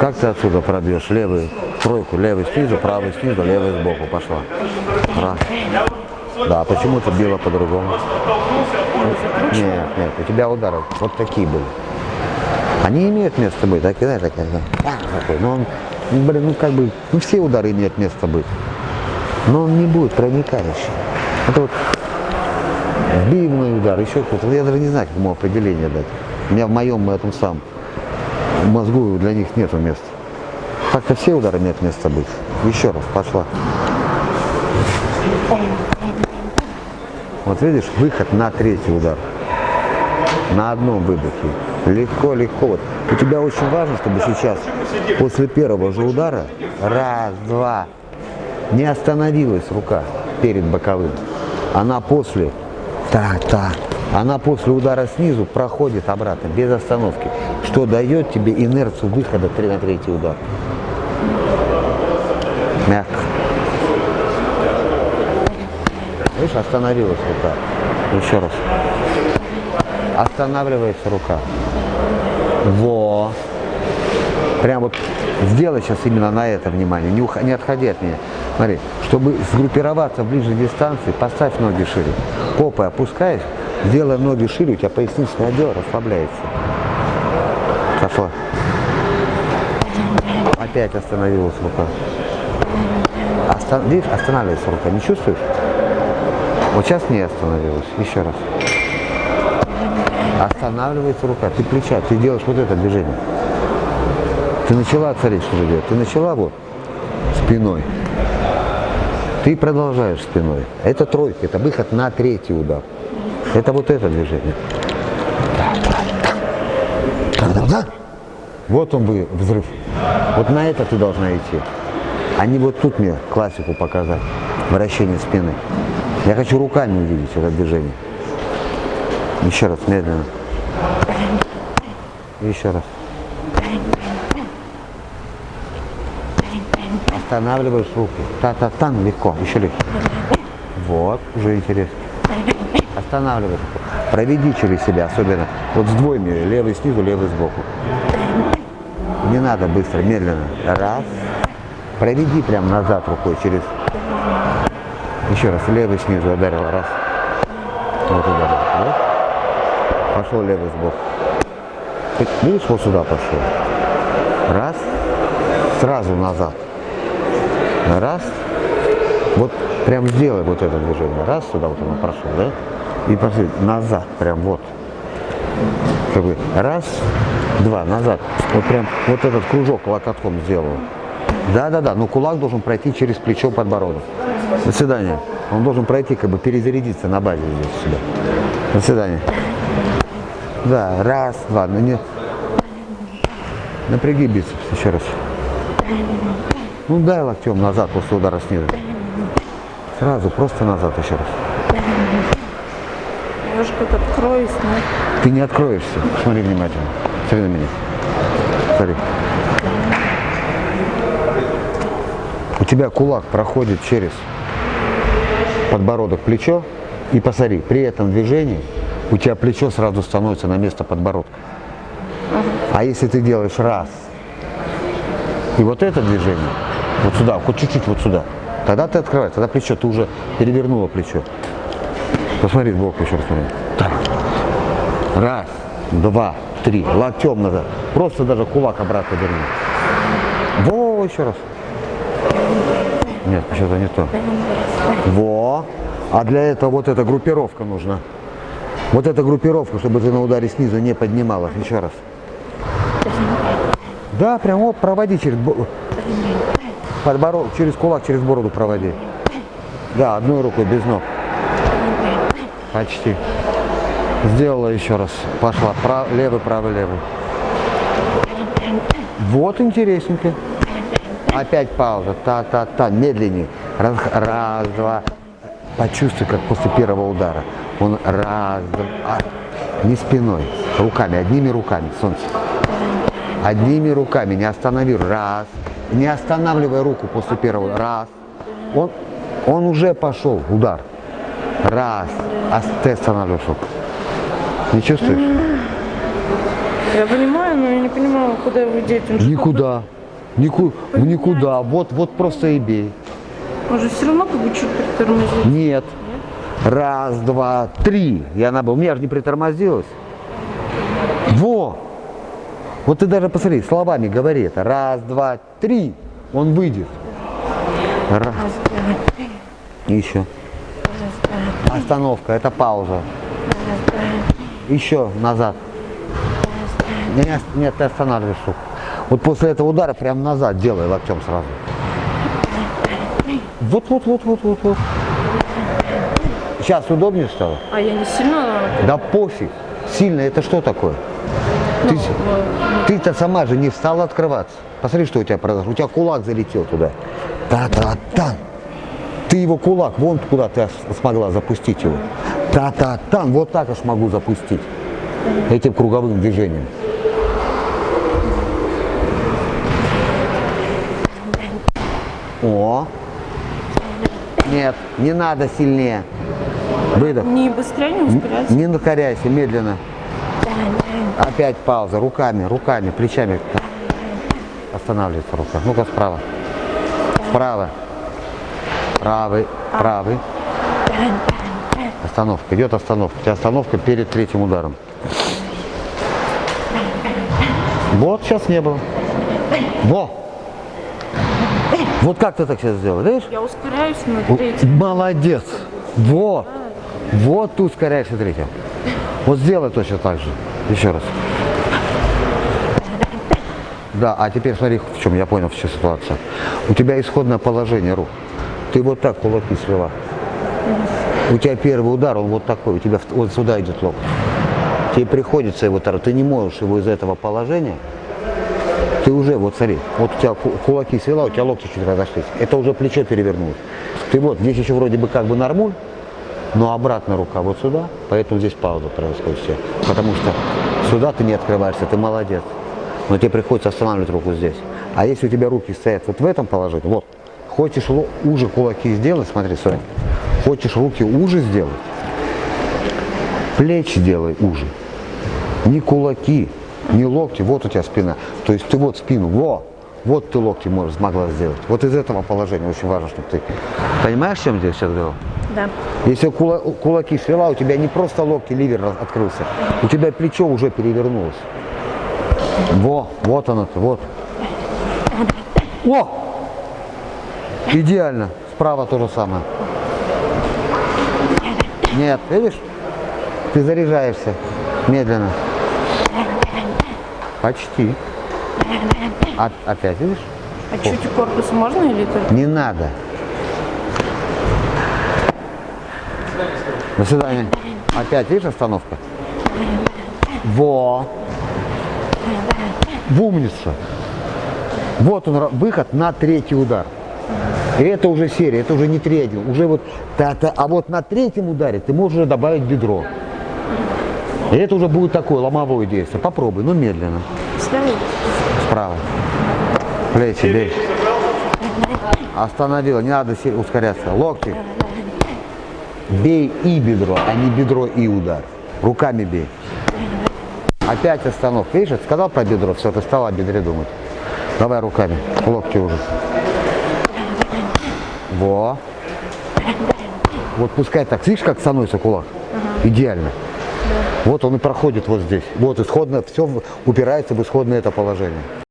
Как ты отсюда пробьешь? Левый, тройку, левый снизу, правый снизу, левый сбоку пошла. Раз. Да, почему ты била по-другому? Нет, нет, у тебя удары вот такие были. Они имеют место быть, так и да, так, такой. Но он, блин, ну как бы, ну все удары имеют место быть. Но он не будет проникающий. Это вот бивный удар, еще какой-то. Я даже не знаю, как ему определение дать. У меня в моем этом самом мозгу для них нету места. Так-то все удары имеют место быть. Еще раз, пошла. Вот видишь, выход на третий удар. На одном выдохе. Легко, легко. Вот. У тебя очень важно, чтобы сейчас, после первого же удара, раз, два, не остановилась рука перед боковым. Она после, так, так, она после удара снизу проходит обратно, без остановки, что дает тебе инерцию выхода на третий удар. Мягко. Видишь, остановилась рука. Еще раз. Останавливается рука. Во. Прям вот сделай сейчас именно на это внимание, не, ух... не отходи от меня. Смотри, чтобы сгруппироваться в ближней дистанции, поставь ноги шире. Попой опускаешь, сделай ноги шире, у тебя поясничный отдел расслабляется. Пошла. Опять остановилась рука. Остан... Видишь, останавливается рука, не чувствуешь? Вот сейчас не остановилась. Еще раз. Останавливается рука. Ты плеча, ты делаешь вот это движение. Ты начала царить, что делать? Ты начала вот спиной. Ты продолжаешь спиной. Это тройка, это выход на третий удар. Это вот это движение. Вот он бы взрыв. Вот на это ты должна идти. А не вот тут мне классику показать. Вращение спины. Я хочу руками увидеть это движение. Еще раз, медленно. Еще раз. Останавливаешь руки. Та-та-тан, легко, еще легче. Вот, уже интересно. Останавливаешь. Проведи через себя, особенно вот с двойми, левый снизу, левый сбоку. Не надо быстро, медленно. Раз. Проведи прям назад рукой через еще раз, левый снизу ударил, раз. Вот ударил, вот. Пошел левый сбоку. Ты видишь, вот сюда пошел. Раз. Сразу назад. Раз. Вот прям сделай вот это движение. Раз, сюда вот оно прошел, да? И пошли назад, прям вот. Как бы раз, два, назад. Вот прям вот этот кружок локотком сделал. Да-да-да, но кулак должен пройти через плечо подбородок. До свидания. Он должен пройти, как бы перезарядиться на базе здесь сюда. До свидания. Да, раз, два. Ну, не... Напряги бицепс еще раз. Ну дай локтем назад после удара снизу. Сразу, просто назад еще раз. Немножко откроюсь, но... Ты не откроешься. Смотри внимательно. Смотри на меня. Смотри. У тебя кулак проходит через подбородок, плечо, и посмотри, при этом движении у тебя плечо сразу становится на место подбородка. А если ты делаешь раз, и вот это движение, вот сюда, хоть чуть-чуть вот сюда, тогда ты открываешь, тогда плечо, ты уже перевернула плечо. Посмотри сбоку еще раз. Смотри. Так. Раз, два, три, локтем назад. Просто даже кулак обратно верни. Во, еще раз. Нет, что-то не то. Во. А для этого вот эта группировка нужна. Вот эта группировка, чтобы ты на ударе снизу не поднималась. Еще раз. Да, прям оп, проводи через подбородок, через кулак, через бороду проводи. Да, одной рукой, без ног. Почти. Сделала еще раз. Пошла. Прав, левый, правый, левый. Вот интересненько. Опять пауза. Та-та-та. Медленнее. Раз, раз, два. Почувствуй, как после первого удара. Он раз, два. Не спиной. Руками. Одними руками. Солнце. Одними руками. Не останови. Раз. Не останавливай руку после первого. Раз. Он, он уже пошел. Удар. Раз. А ты останавливаешь руку. Не чувствуешь? Я понимаю, но я не понимаю, куда его деть. Никуда. Нику, никуда. Вот, вот просто и бей. Он же все равно как бы чуть притормозит. Нет. Раз, два, три. И она бы, у меня же не притормозилась. Во! Вот ты даже посмотри, словами говори это. Раз, два, три. Он выйдет. Раз. Еще. Остановка, это пауза. Еще назад. Не, не, нет, ты останавливаешь руку. Вот после этого удара прям назад делай локтем сразу. Вот, вот, вот, вот, вот, вот. Сейчас удобнее стало? А я не сильно... Да пофиг. Сильно это что такое? Ты, с- ты-то сама же не встала открываться. Посмотри, что у тебя произошло. У тебя кулак залетел туда. Та-та-тан. Ты его кулак, вон куда ты смогла запустить его. Та-та-тан. Вот так аж могу запустить. Этим круговым движением. О. Нет, не надо сильнее. Выдох. Не быстрее, не ускоряйся. Не накоряйся, медленно. Опять пауза. Руками, руками, плечами. Останавливается рука. Ну-ка справа. Справа. Правый, правый. Остановка. Идет остановка. У тебя остановка перед третьим ударом. Вот сейчас не было. Во! Вот как ты так сейчас сделал, видишь? Я ускоряюсь на третьем. Молодец. Вот. Вот ты ускоряешься третьим. Вот сделай точно так же. Еще раз. Да, а теперь смотри, в чем я понял всю ситуацию. У тебя исходное положение рук. Ты вот так кулаки свела. У тебя первый удар, он вот такой, у тебя вот сюда идет локоть. Тебе приходится его удар, ты не можешь его из этого положения, ты уже, вот смотри, вот у тебя ку- кулаки свела, у тебя локти чуть разошлись. Это уже плечо перевернулось. Ты вот, здесь еще вроде бы как бы нормуль, но обратно рука вот сюда, поэтому здесь пауза происходит все. Потому что сюда ты не открываешься, ты молодец. Но тебе приходится останавливать руку здесь. А если у тебя руки стоят вот в этом положении, вот, хочешь уже кулаки сделать, смотри, Соня, хочешь руки уже сделать, плечи делай уже. Не кулаки, не локти, вот у тебя спина. То есть ты вот спину, во, вот ты локти можешь, смогла сделать. Вот из этого положения очень важно, чтобы ты... Понимаешь, чем здесь сейчас дело? Да. Если кула- кулаки свела, у тебя не просто локти, ливер открылся, у тебя плечо уже перевернулось. Во, вот оно, вот. О! Идеально. Справа то же самое. Нет, видишь? Ты заряжаешься медленно. Почти. А- опять, видишь? А чуть корпус можно или только? Не надо. До свидания. Опять, видишь, остановка? Во. В умница. Вот он, выход на третий удар. И это уже серия, это уже не третий, уже вот та-та. А вот на третьем ударе ты можешь уже добавить бедро. И это уже будет такое ломовое действие. Попробуй, но медленно. Слева? Справа. Плечи, бей. Остановила, не надо ускоряться. Локти. Бей и бедро, а не бедро и удар. Руками бей. Опять остановка. Видишь, сказал про бедро, все, ты стала о бедре думать. Давай руками, локти уже. Во. Вот пускай так, видишь, как становится кулак? Идеально. Вот он и проходит вот здесь. Вот исходно, все упирается в исходное это положение.